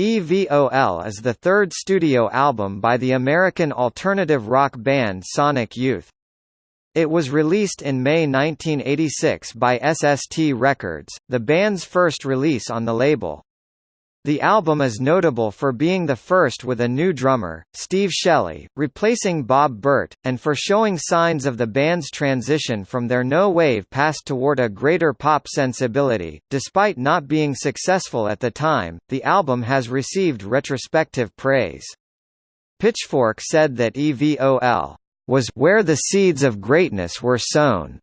EVOL is the third studio album by the American alternative rock band Sonic Youth. It was released in May 1986 by SST Records, the band's first release on the label. The album is notable for being the first with a new drummer, Steve Shelley, replacing Bob Bert, and for showing signs of the band's transition from their no-wave past toward a greater pop sensibility. Despite not being successful at the time, the album has received retrospective praise. Pitchfork said that EVOL was where the seeds of greatness were sown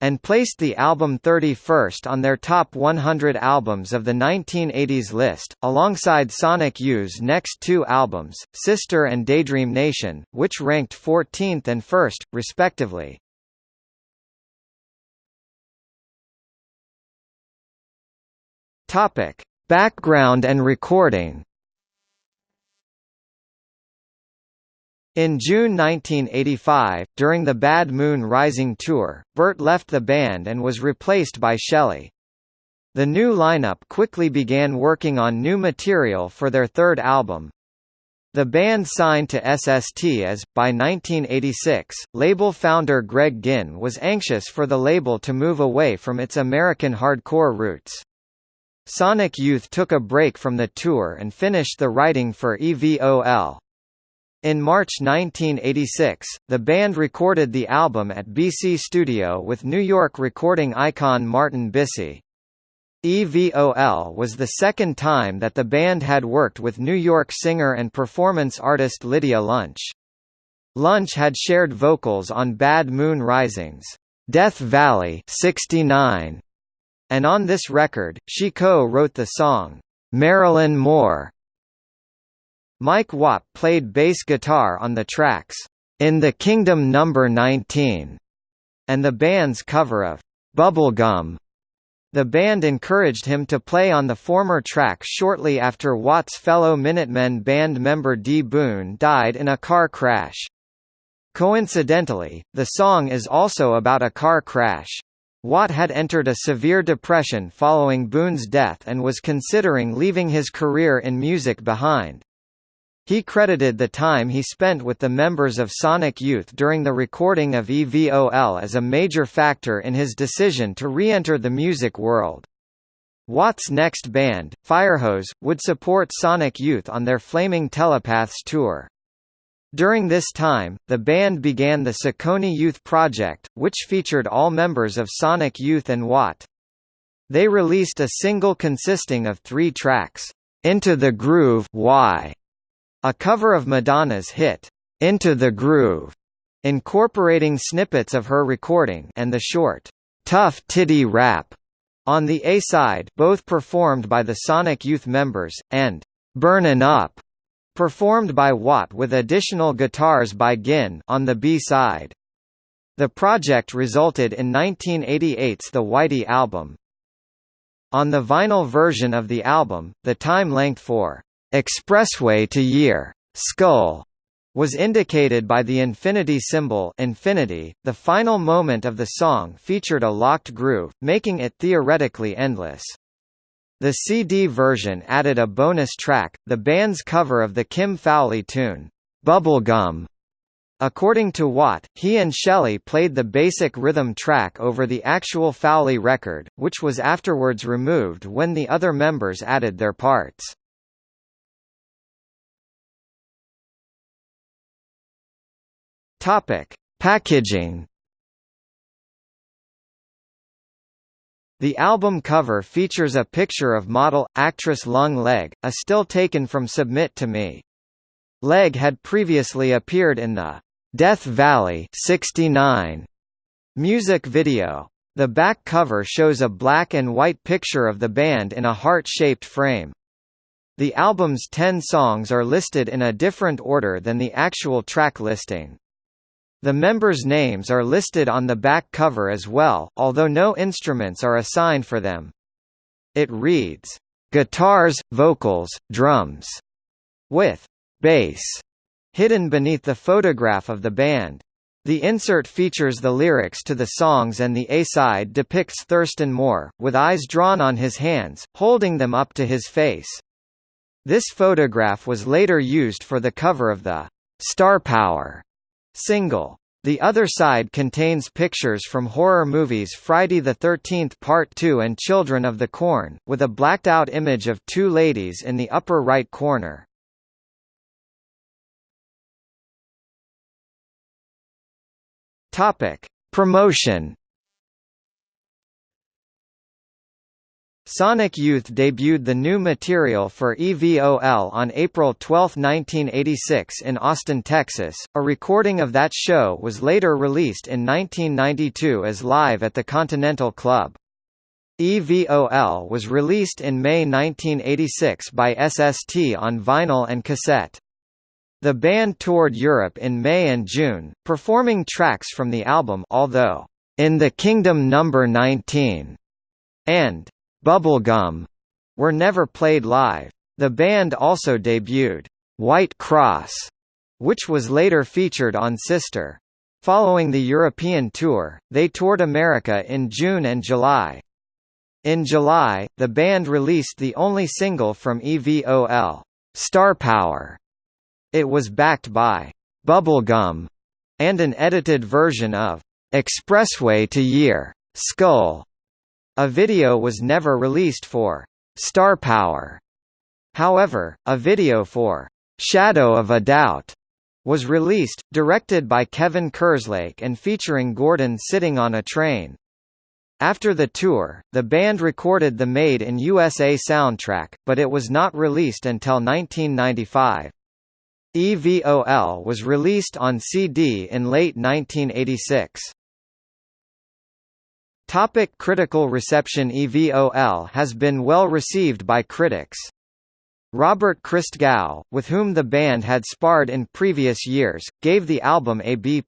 and placed the album 31st on their top 100 albums of the 1980s list, alongside Sonic Youth's next two albums, Sister and Daydream Nation, which ranked 14th and 1st, respectively. Topic: Background and recording. In June 1985, during the Bad Moon Rising tour, Bert left the band and was replaced by Shelley. The new lineup quickly began working on new material for their third album. The band signed to SST as, by 1986, label founder Greg Ginn was anxious for the label to move away from its American hardcore roots. Sonic Youth took a break from the tour and finished the writing for EVOL. In March 1986, the band recorded the album at BC Studio with New York recording icon Martin Bisi. EVOL was the second time that the band had worked with New York singer and performance artist Lydia Lunch. Lunch had shared vocals on Bad Moon Rising's Death Valley 69, and on this record, she co-wrote the song, Marilyn Moore, Mike Watt played bass guitar on the tracks, In the Kingdom No. 19, and the band's cover of Bubblegum. The band encouraged him to play on the former track shortly after Watt's fellow Minutemen band member D. Boon died in a car crash. Coincidentally, the song is also about a car crash. Watt had entered a severe depression following Boon's death and was considering leaving his career in music behind. He credited the time he spent with the members of Sonic Youth during the recording of EVOL as a major factor in his decision to re-enter the music world. Watt's next band, Firehose, would support Sonic Youth on their Flaming Telepaths tour. During this time, the band began the Ciccone Youth Project, which featured all members of Sonic Youth and Watt. They released a single consisting of three tracks, Into the Groovey, a cover of Madonna's hit, Into the Groove, incorporating snippets of her recording and the short, Tough Titty Rap on the A-side both performed by the Sonic Youth members, and Burnin' Up, performed by Watt with additional guitars by Ginn on the B-side. The project resulted in 1988's The Whitey album. On the vinyl version of the album, the time length for Expressway to year skull was indicated by the infinity symbol infinity. The final moment of the song featured a locked groove, making it theoretically endless. The CD version added a bonus track, the band's cover of the Kim Fowley tune, Bubblegum. According to Watt, he and Shelley played the basic rhythm track over the actual Fowley record, which was afterwards removed when the other members added their parts. Topic: Packaging. The album cover features a picture of model, actress Lung Leg, a still taken from Submit to Me. Leg had previously appeared in the Death Valley 69 music video. The back cover shows a black and white picture of the band in a heart-shaped frame. The album's ten songs are listed in a different order than the actual track listing. The members' names are listed on the back cover as well, although no instruments are assigned for them. It reads, "...guitars, vocals, drums", with "...bass", hidden beneath the photograph of the band. The insert features the lyrics to the songs and the A-side depicts Thurston Moore, with eyes drawn on his hands, holding them up to his face. This photograph was later used for the cover of the Star Power single. The other side contains pictures from horror movies Friday the 13th Part 2 and Children of the Corn, with a blacked-out image of two ladies in the upper right corner. Topic: Promotion Sonic Youth debuted the new material for EVOL on April 12, 1986 in Austin, Texas. A recording of that show was later released in 1992 as Live at the Continental Club. EVOL was released in May 1986 by SST on vinyl and cassette. The band toured Europe in May and June, performing tracks from the album although, "'In the Kingdom No. 19' and Bubblegum were never played live. The band also debuted White Cross, which was later featured on Sister. Following the European tour, they toured America in June and July. In July, the band released the only single from EVOL, Star Power. It was backed by Bubblegum and an edited version of Expressway to Year, Skull, a video was never released for Star Power. However, a video for Shadow of a Doubt was released, directed by Kevin Kerslake and featuring Gordon sitting on a train. After the tour, the band recorded the Made in USA soundtrack, but it was not released until 1995. EVOL was released on CD in late 1986. Topic critical reception EVOL has been well received by critics. Robert Christgau, with whom the band had sparred in previous years, gave the album a B+.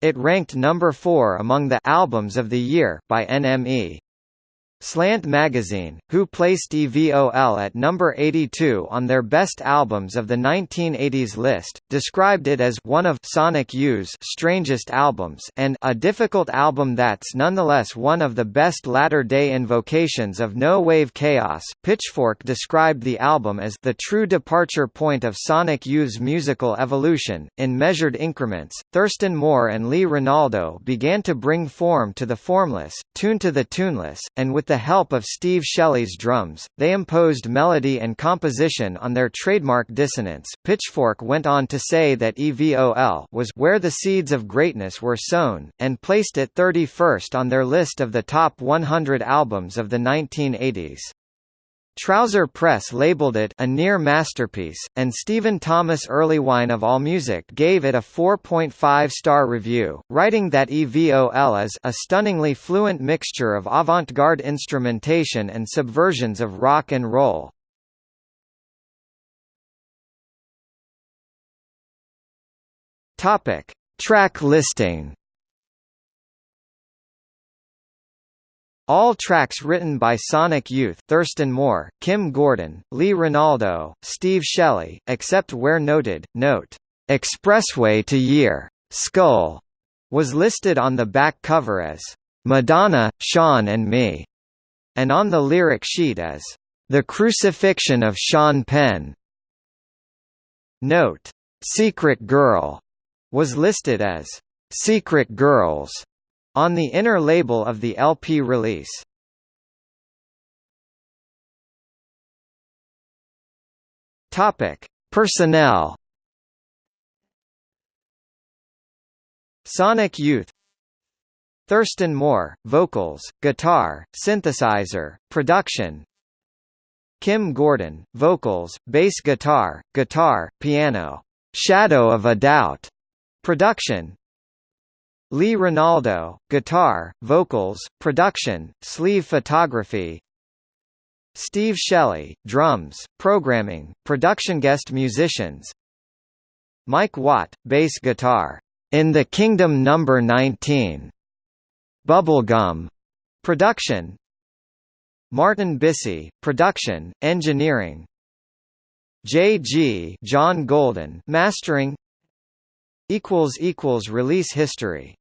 It ranked number 4 among the albums of the year by NME. Slant Magazine, who placed EVOL at number 82 on their best albums of the 1980s list, described it as one of Sonic Youth's strangest albums and a difficult album that's nonetheless one of the best latter-day invocations of no-wave chaos. Pitchfork described the album as the true departure point of Sonic Youth's musical evolution. In measured increments, Thurston Moore and Lee Ranaldo began to bring form to the formless, tune to the tuneless, and with the the help of Steve Shelley's drums, they imposed melody and composition on their trademark dissonance. Pitchfork went on to say that EVOL was where the seeds of greatness were sown, and placed it 31st on their list of the top 100 albums of the 1980s. Trouser Press labeled it a near masterpiece, and Stephen Thomas Erlewine of AllMusic gave it a 4.5-star review, writing that EVOL is a stunningly fluent mixture of avant-garde instrumentation and subversions of rock and roll. Topic: Track listing. All tracks written by Sonic Youth Thurston Moore, Kim Gordon, Lee Ranaldo, Steve Shelley, except where noted. Note, "'Expressway to Year' Skull was listed on the back cover as "'Madonna, Sean and Me' and on the lyric sheet as "'The Crucifixion of Sean Penn'. Note, "'Secret Girl' was listed as "'Secret Girls' on the inner label of the LP release. Topic: Personnel. Sonic Youth. Thurston Moore, vocals, guitar, synthesizer, production. Kim Gordon, vocals, bass guitar, guitar, piano, Shadow of a Doubt, production Lee Ranaldo, guitar, vocals, production, sleeve photography. Steve Shelley, drums, programming, production guest musicians. Mike Watt, bass guitar, "'In the Kingdom No. 19' Bubblegum, production. Martin Bisi, production, engineering. J.G. John Golden, mastering. Release history